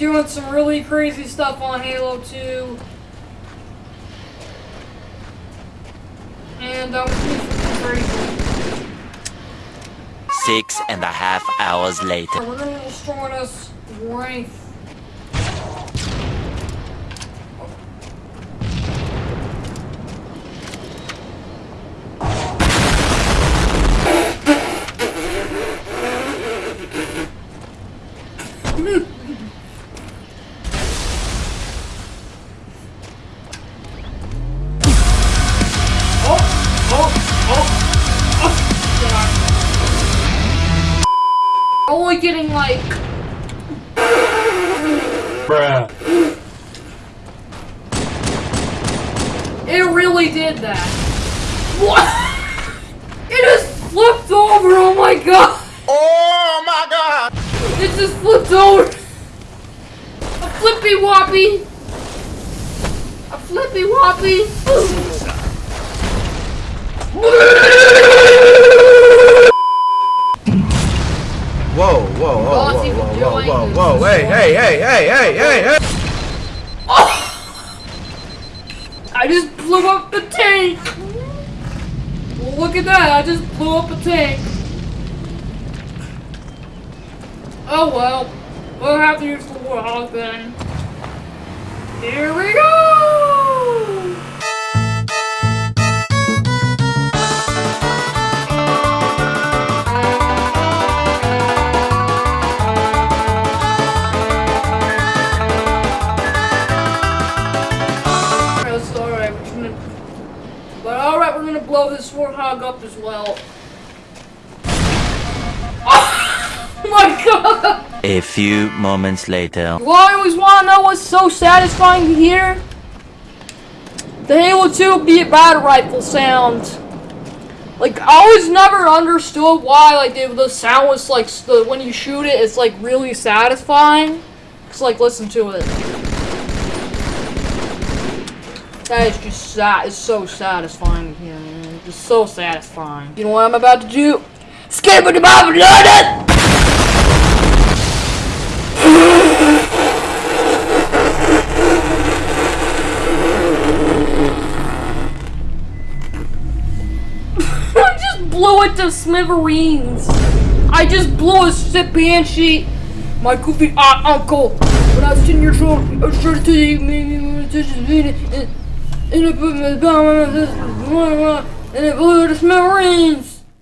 doing some really crazy stuff on Halo 2. And um, it's crazy. Six and a half hours later. We're gonna destroy this Wraith. Oh, oh. Only getting like Bruh. It really did that. What? It just flipped over. Oh my god. Oh my god! It just flipped over. A flippy woppy. A flippy woppy. Oh hey, hey, hey, hey, hey, hey, hey! I just blew up the tank. Look at that. I just blew up a tank. Oh well. We'll have to use the warthog then. Here we go! But alright, we're gonna blow this warthog up as well. Oh my god! A few moments later. You always wanna know what's so satisfying to hear? The Halo 2 beat battle rifle sound. Like, I always never understood why, like, the, the sound was, like, the, when you shoot it, it's, like, really satisfying. Just, like, listen to it. That is just sa- it's so satisfying to hear, man. Just so satisfying. You know what I'm about to do? Skip it about London! I just blew it to smithereens. I just blew a zip banshee. My goofy aunt uncle. When I was 10 years old, I was trying to and it blew to smithereens.